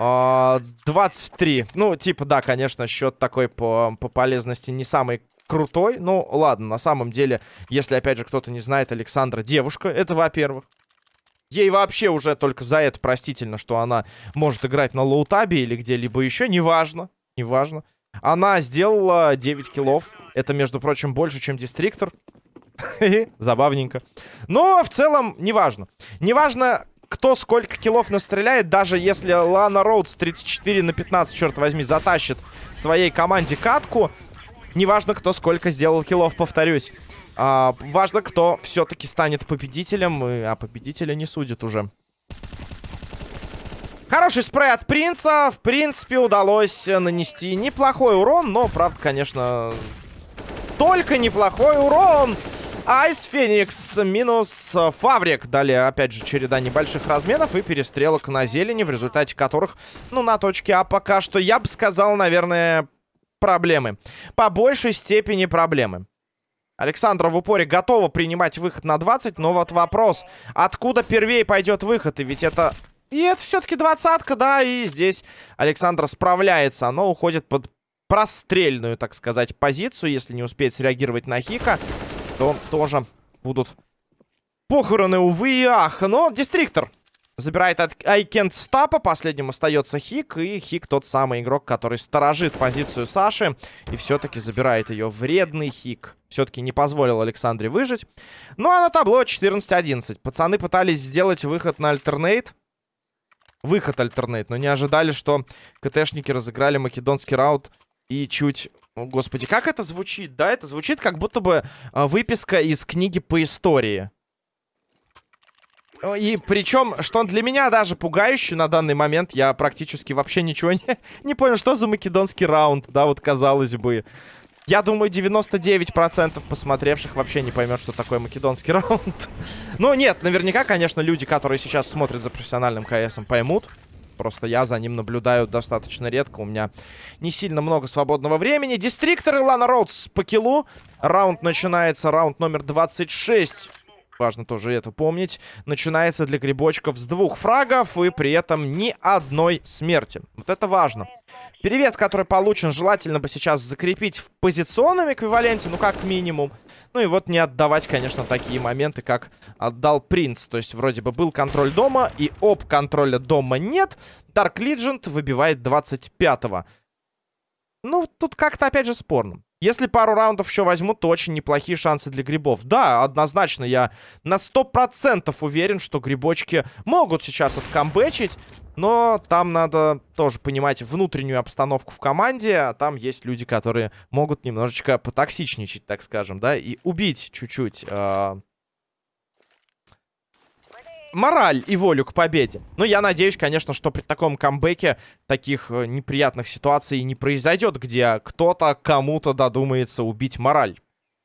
Uh, 23. Ну, типа, да, конечно, счет такой по, по полезности не самый крутой. Ну, ладно, на самом деле, если, опять же, кто-то не знает, Александра девушка, это во-первых. Ей вообще уже только за это простительно, что она может играть на лоутабе или где-либо еще. Неважно, неважно. Она сделала 9 киллов. Это, между прочим, больше, чем Дистриктор. Забавненько. Но в целом неважно. Неважно, кто сколько киллов настреляет, даже если Лана Роудс 34 на 15, черт возьми, затащит своей команде катку, Неважно, кто сколько сделал киллов, повторюсь. А, важно, кто все-таки станет победителем, а победителя не судят уже. Хороший спрей от Принца. В принципе, удалось нанести неплохой урон, но, правда, конечно, только неплохой урон. Айс Феникс минус Фаврик. Далее, опять же, череда небольших разменов и перестрелок на зелени, в результате которых, ну, на точке А пока что, я бы сказал, наверное, проблемы. По большей степени проблемы. Александра в упоре готова принимать выход на 20, но вот вопрос, откуда первее пойдет выход? И ведь это... И это все-таки двадцатка, да, и здесь Александра справляется. Оно уходит под прострельную, так сказать, позицию. Если не успеет среагировать на Хика, то тоже будут похороны, увы и ах. Но Дистриктор Забирает от can't stop. Последним остается Хик. И Хик тот самый игрок, который сторожит позицию Саши. И все-таки забирает ее. Вредный Хик. Все-таки не позволил Александре выжить. Ну а на табло 14-11. Пацаны пытались сделать выход на альтернейт. Выход альтернейт. Но не ожидали, что КТшники разыграли македонский раунд. И чуть... Господи, как это звучит? Да, это звучит как будто бы а, выписка из книги по истории. И причем, что он для меня даже пугающий на данный момент, я практически вообще ничего не, не понял, что за македонский раунд, да, вот казалось бы. Я думаю, 99% посмотревших вообще не поймет, что такое македонский раунд. ну, нет, наверняка, конечно, люди, которые сейчас смотрят за профессиональным КСом, поймут. Просто я за ним наблюдаю достаточно редко. У меня не сильно много свободного времени. Дистриктор и Лана Роудс по киллу. Раунд начинается, раунд номер 26. Важно тоже это помнить. Начинается для грибочков с двух фрагов и при этом ни одной смерти. Вот это важно. Перевес, который получен, желательно бы сейчас закрепить в позиционном эквиваленте, ну как минимум. Ну и вот не отдавать, конечно, такие моменты, как отдал Принц. То есть вроде бы был контроль дома, и об контроля дома нет. Dark Legend выбивает 25-го. Ну, тут как-то опять же спорно. Если пару раундов еще возьмут, то очень неплохие шансы для грибов. Да, однозначно, я на 100% уверен, что грибочки могут сейчас откамбэчить. Но там надо тоже понимать внутреннюю обстановку в команде. А там есть люди, которые могут немножечко потоксичничать, так скажем, да, и убить чуть-чуть... Э мораль и волю к победе. Но я надеюсь, конечно, что при таком камбэке таких э, неприятных ситуаций не произойдет, где кто-то кому-то додумается убить мораль.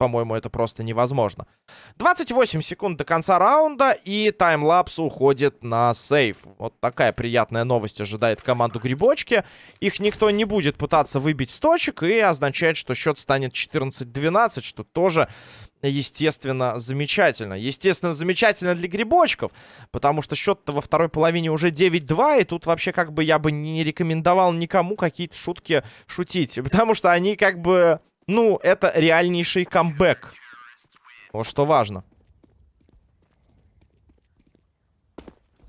По-моему, это просто невозможно. 28 секунд до конца раунда, и таймлапс уходит на сейф. Вот такая приятная новость ожидает команду Грибочки. Их никто не будет пытаться выбить с точек, и означает, что счет станет 14-12, что тоже естественно, замечательно. Естественно, замечательно для грибочков, потому что счет-то во второй половине уже 9-2, и тут вообще как бы я бы не рекомендовал никому какие-то шутки шутить, потому что они как бы, ну, это реальнейший камбэк. Вот что важно.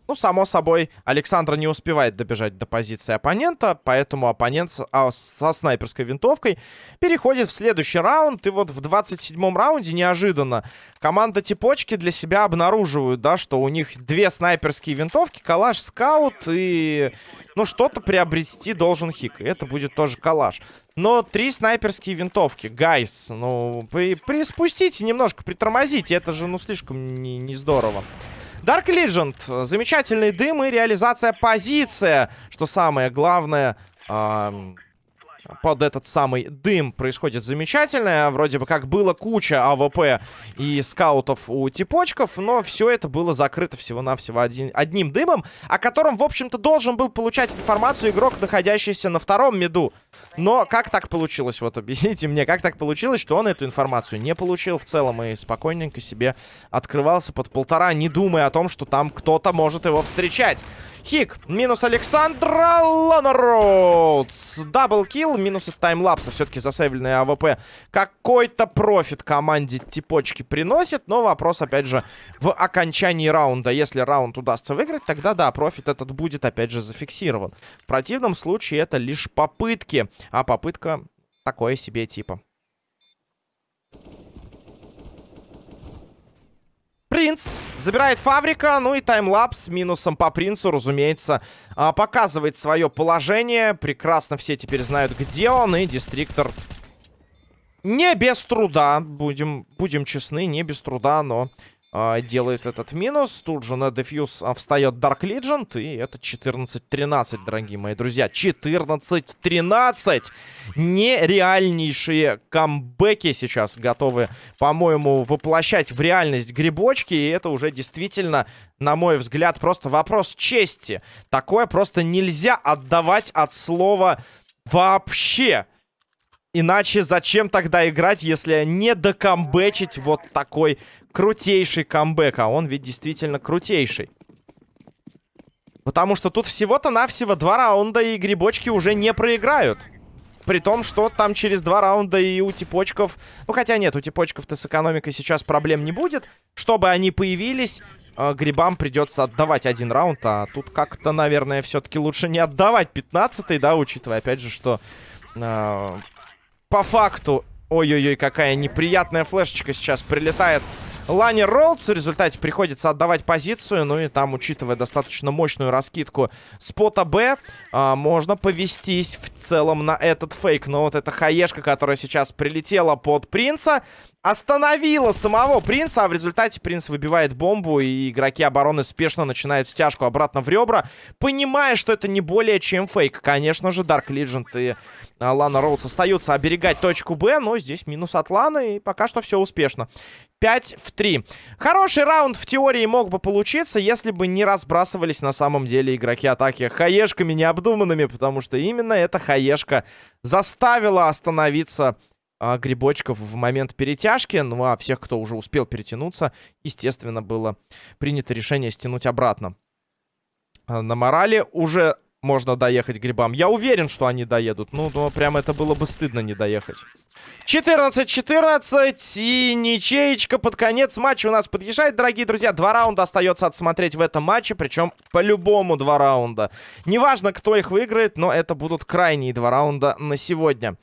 Ну, само собой, Александр не успевает добежать до позиции оппонента, поэтому оппонент с, а, со снайперской винтовкой переходит в следующий раунд. И вот в 27-м раунде неожиданно команда Типочки для себя обнаруживают, да, что у них две снайперские винтовки, калаш, скаут и... Ну, что-то приобрести должен Хик. И это будет тоже калаш. Но три снайперские винтовки. Гайс, ну, при, приспустите немножко, притормозите. Это же, ну, слишком не, не здорово. Dark Legend. Замечательный дым и реализация позиция. Что самое главное... Эм, под этот самый дым происходит замечательное. Вроде бы как было куча АВП и скаутов у типочков, но все это было закрыто всего-навсего один, одним дымом, о котором, в общем-то, должен был получать информацию игрок, находящийся на втором mid у. Но как так получилось? Вот объясните мне, как так получилось, что он эту информацию не получил в целом и спокойненько себе открывался под полтора, не думая о том, что там кто-то может его встречать. Хик, минус Александра Lana Rhoades. Double kill, минус от таймлапса. Все-таки засейвленный АВП какой-то профит команде типочки приносит. Но вопрос, опять же, в окончании раунда. Если раунд удастся выиграть, тогда да, профит этот будет, опять же, зафиксирован. В противном случае это лишь попытки. А попытка такое себе типа. Принц забирает Фаврика, ну и таймлапс минусом по Принцу, разумеется, а, показывает свое положение. Прекрасно все теперь знают, где он, и Дистриктор не без труда, будем, будем честны, не без труда, но э, делает этот минус. Тут же на дефьюз э, встает Dark Legend. И это 14-13, дорогие мои друзья. 14-13! Нереальнейшие камбэки сейчас готовы, по-моему, воплощать в реальность грибочки. И это уже действительно, на мой взгляд, просто вопрос чести. Такое просто нельзя отдавать от слова вообще. Иначе зачем тогда играть, если не докамбэчить вот такой крутейший камбэк? А он ведь действительно крутейший. Потому что тут всего-то навсего два раунда, и грибочки уже не проиграют. При том, что там через два раунда и у типочков... Ну, хотя нет, у типочков-то с экономикой сейчас проблем не будет. Чтобы они появились, э, грибам придется отдавать один раунд. А тут как-то, наверное, все-таки лучше не отдавать 15-й, да, учитывая, опять же, что... Э, по факту... Ой-ой-ой, какая неприятная флешечка сейчас прилетает. Лани Ролдс. В результате приходится отдавать позицию. Ну и там, учитывая достаточно мощную раскидку спота Б, а, можно повестись в целом на этот фейк. Но вот эта хаешка, которая сейчас прилетела под принца, остановила самого принца, а в результате принц выбивает бомбу, и игроки обороны спешно начинают стяжку обратно в ребра, понимая, что это не более чем фейк. Конечно же, Dark Legend и Лана Роудс остаются оберегать точку Б, но здесь минус от Ланы, и пока что все успешно. 5 в 3. Хороший раунд в теории мог бы получиться, если бы не разбрасывались на самом деле игроки атаки хаешками необдуманными, потому что именно эта хаешка заставила остановиться а, грибочков в момент перетяжки. Ну а всех, кто уже успел перетянуться, естественно, было принято решение стянуть обратно. А, на морали уже можно доехать грибам. Я уверен, что они доедут. Ну, ну прям это было бы стыдно не доехать. 14-14 и ничеечка под конец матча у нас подъезжает, дорогие друзья. Два раунда остается отсмотреть в этом матче, причем по-любому два раунда. Неважно, кто их выиграет, но это будут крайние два раунда на сегодня.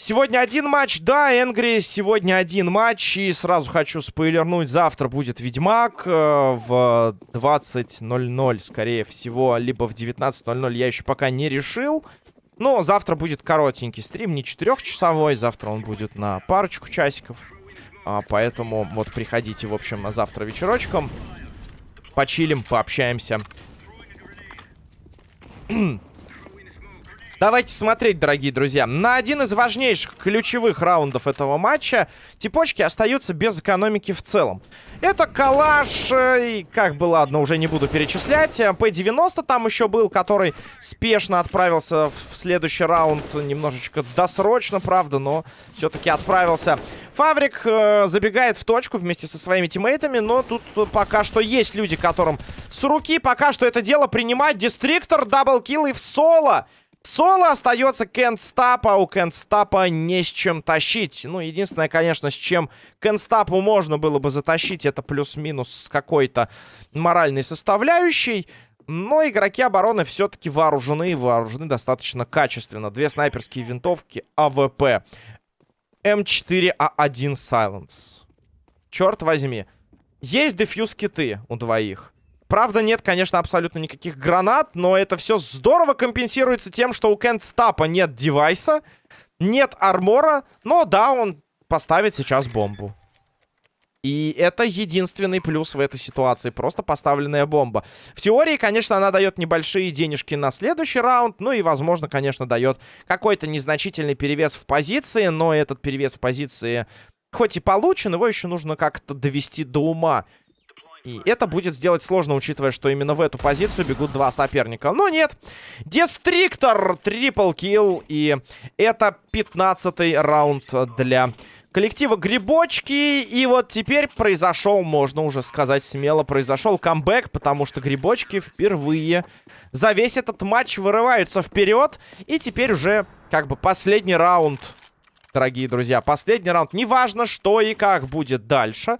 Сегодня один матч, да, Энгри, сегодня один матч, и сразу хочу спойлернуть, завтра будет Ведьмак э, в 20.00, скорее всего, либо в 19.00, я еще пока не решил. Но завтра будет коротенький стрим, не четырехчасовой, завтра он будет на парочку часиков. А, поэтому вот приходите, в общем, завтра вечерочком. почилим, пообщаемся. Давайте смотреть, дорогие друзья. На один из важнейших ключевых раундов этого матча типочки остаются без экономики в целом. Это калаш, э, и как бы, ладно, уже не буду перечислять. П-90 там еще был, который спешно отправился в следующий раунд. Немножечко досрочно, правда, но все-таки отправился. Фабрик э, забегает в точку вместе со своими тиммейтами, но тут пока что есть люди, которым с руки пока что это дело принимать. Дистриктор, double kill и в соло. Соло остается Кентстапа. У Кентстапа не с чем тащить. Ну, единственное, конечно, с чем Кентстапу можно было бы затащить, это плюс-минус с какой-то моральной составляющей. Но игроки обороны все-таки вооружены и вооружены достаточно качественно. Две снайперские винтовки АВП. М4А1 Silence. Черт возьми. Есть дефьюз-киты у двоих. Правда, нет, конечно, абсолютно никаких гранат, но это все здорово компенсируется тем, что у Кент Стапа нет девайса, нет армора, но да, он поставит сейчас бомбу. И это единственный плюс в этой ситуации. Просто поставленная бомба. В теории, конечно, она дает небольшие денежки на следующий раунд. Ну и, возможно, конечно, дает какой-то незначительный перевес в позиции. Но этот перевес в позиции, хоть и получен, его еще нужно как-то довести до ума. И это будет сделать сложно, учитывая, что именно в эту позицию бегут два соперника. Но нет. Дестриктор, трипл килл. И это 15 раунд для коллектива Грибочки. И вот теперь произошел, можно уже сказать смело, произошел камбэк, потому что Грибочки впервые за весь этот матч вырываются вперед. И теперь уже как бы последний раунд, дорогие друзья. Последний раунд. Неважно, что и как будет дальше.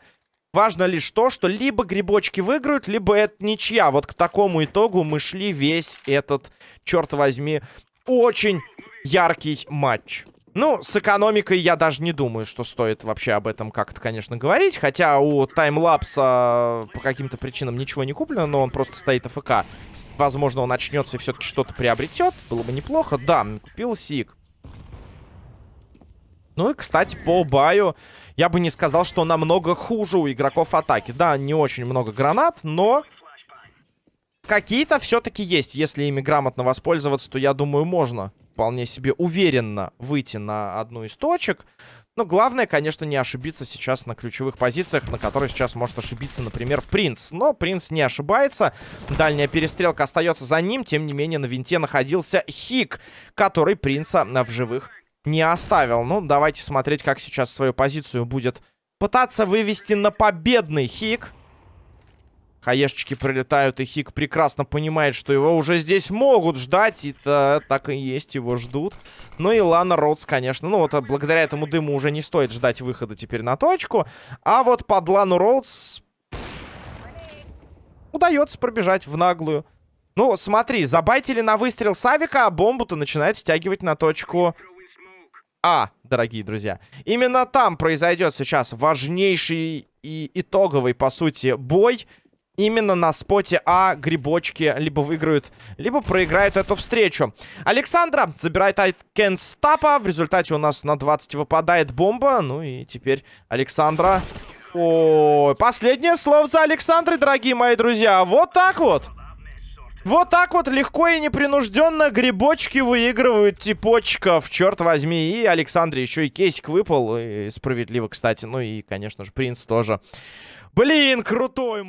Важно лишь то, что либо грибочки выиграют, либо это ничья. Вот к такому итогу мы шли весь этот, черт возьми, очень яркий матч. Ну, с экономикой я даже не думаю, что стоит вообще об этом как-то, конечно, говорить. Хотя у таймлапса по каким-то причинам ничего не куплено, но он просто стоит АФК. Возможно, он очнется и все-таки что-то приобретет. Было бы неплохо. Да, купил Сик. Ну и, кстати, по баю я бы не сказал, что намного хуже у игроков атаки. Да, не очень много гранат, но какие-то все-таки есть. Если ими грамотно воспользоваться, то, я думаю, можно вполне себе уверенно выйти на одну из точек. Но главное, конечно, не ошибиться сейчас на ключевых позициях, на которых сейчас может ошибиться, например, Принц. Но Принц не ошибается. Дальняя перестрелка остается за ним. Тем не менее, на винте находился Хик, который Принца в живых не оставил. Ну, давайте смотреть, как сейчас свою позицию будет пытаться вывести на победный хик. Хаешечки прилетают, и Хик прекрасно понимает, что его уже здесь могут ждать. И -то, так и есть, его ждут. Ну и Лана Роудс, конечно. Ну вот а благодаря этому дыму уже не стоит ждать выхода теперь на точку. А вот под Лану Роудс удается пробежать в наглую. Ну, смотри, забайтили на выстрел Савика, а бомбу-то начинает стягивать на точку а, дорогие друзья. Именно там произойдет сейчас важнейший и итоговый, по сути, бой. Именно на споте А грибочки либо выиграют, либо проиграют эту встречу. Александра забирает Айкен Стапа. В результате у нас на 20 выпадает бомба. Ну и теперь Александра... Ой, последнее слово за Александрой, дорогие мои друзья. Вот так вот. Вот так вот легко и непринужденно грибочки выигрывают типочков. Черт возьми. И Александре еще и кейсик выпал. И справедливо, кстати. Ну и, конечно же, принц тоже. Блин, крутой.